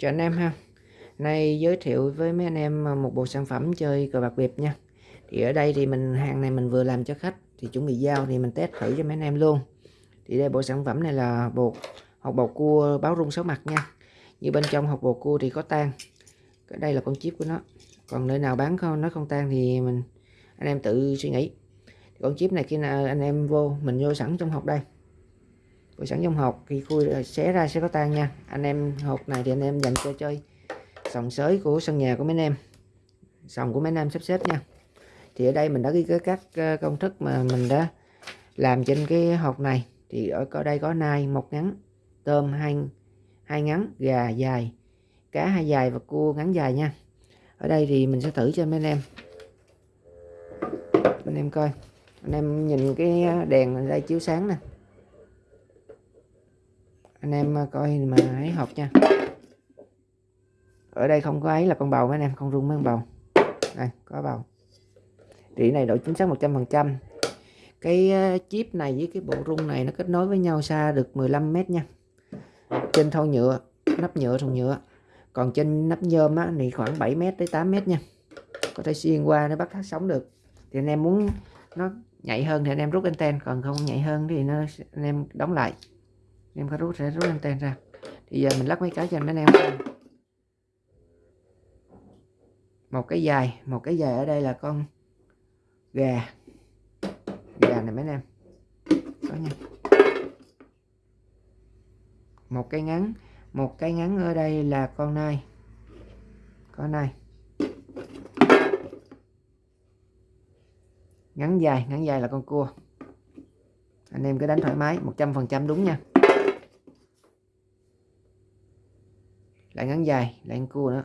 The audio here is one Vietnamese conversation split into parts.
Chào anh em ha. Nay giới thiệu với mấy anh em à, một bộ sản phẩm chơi cờ bạc biệp nha. Thì ở đây thì mình, hàng này mình vừa làm cho khách, Thì chuẩn bị giao thì mình test thử cho mấy anh em luôn. Thì đây, bộ sản phẩm này là bột, hột bột cua báo rung sáu mặt nha. Như bên trong hột bột cua thì có tan cái Đây là con chip của nó. Còn nơi nào bán không, nó không tan thì mình, anh em tự suy nghĩ. Con chip này khi nào anh em vô, mình vô sẵn trong hộp đây của sẵn trong hộp khi khui ờ, xé ra sẽ có tan nha. Anh em hộp này thì anh em dành cho chơi sòng sới của sân nhà của mấy anh em. Sòng của mấy anh em sắp xếp nha. Thì ở đây mình đã ghi các ờ, công thức mà mình đã làm trên cái hộp này. Thì ở đây có nai một ngắn, tôm hai hai ngắn, gà dài, cá hai dài và cua ngắn dài nha. Ở đây thì mình sẽ thử cho mấy anh em. Anh em coi. Anh em nhìn cái ờ, đèn đây chiếu sáng nè anh em ờ, coi mà ấy học nha. Ở đây không có ấy là con bầu mấy anh em không rung mấy con bầu. Này có bầu. Đĩa này độ chính xác 100% cái ờ, chip này với cái bộ rung này nó kết nối với nhau xa được 15 mét nha. Trên thau nhựa nắp nhựa thùng nhựa. Còn trên nắp nhôm á, thì khoảng 7 mét tới 8 mét nha. Có thể xuyên qua nó bắt phát sóng được. Thì anh em muốn nó nhạy hơn thì anh em rút anten còn không nhạy hơn thì nó anh em đóng lại em có rút, sẽ rút anten ra. Thì giờ mình lắp mấy cái cho anh em một cái dài, một cái dài ở đây là con gà. Gà này mấy anh em? Có nha. Một cái ngắn, một cái ngắn ở đây là con nai. Con nai. Ngắn dài ngắn dài là con cua. Anh em cứ đánh thoải mái 100% đúng nha. Lại ngắn dài, lại con cua nữa.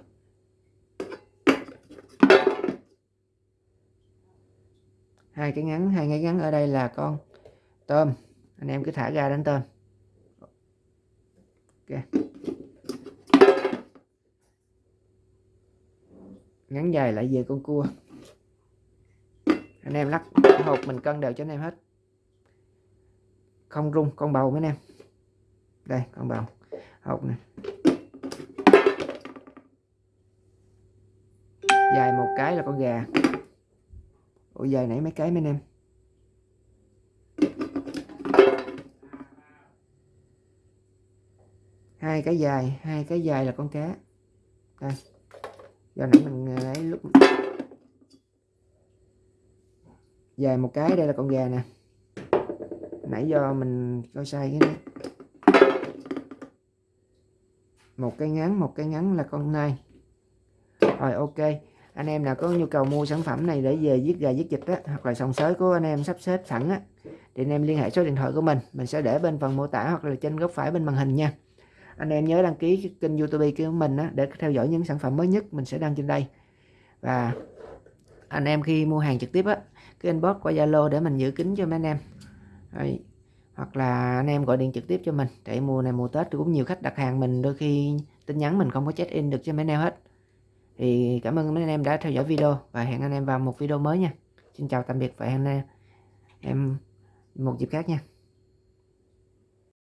Hai cái ngắn, hai cái ngắn ở đây là con tôm. Anh em cứ thả ra đánh tôm. Ok. Ngắn dài lại về con cua. Anh em lắc hộp mình cân đều cho anh em hết. Không rung, con bầu mấy anh em. Đây, con bầu. Hộp này dài một cái là con gà. Ủa, dài nãy mấy cái mấy anh em? Hai cái dài, hai cái dài là con cá. Đây. Do nãy mình à, lấy lúc dài một cái, đây là con gà nè. Nãy do mình coi sai cái này. Một cái ngắn, một cái ngắn là con nai. Rồi, ok anh em nào có nhu cầu mua sản phẩm này để về giết gà giết vịt á hoặc là sòng sới của anh em sắp xếp sẵn á thì anh em liên hệ số điện thoại của mình. Mình sẽ để bên phần mô tả hoặc là trên góc phải bên màn hình nha. Anh em nhớ đăng ký kênh youtube của mình á, để theo dõi những sản phẩm mới nhất mình sẽ đăng trên đây. Và anh em khi mua hàng trực tiếp á cái inbox qua zalo để mình giữ kín cho mấy anh em. Đấy. hoặc là anh em gọi điện trực tiếp cho mình để mùa này mùa tết. Cũng nhiều khách đặt hàng mình đôi khi tin nhắn mình không có check in được cho mấy anh em hết thì cảm ơn mấy anh em đã theo dõi video và hẹn anh em vào một video mới nha. Xin chào tạm biệt và hẹn anh em một dịp khác nha.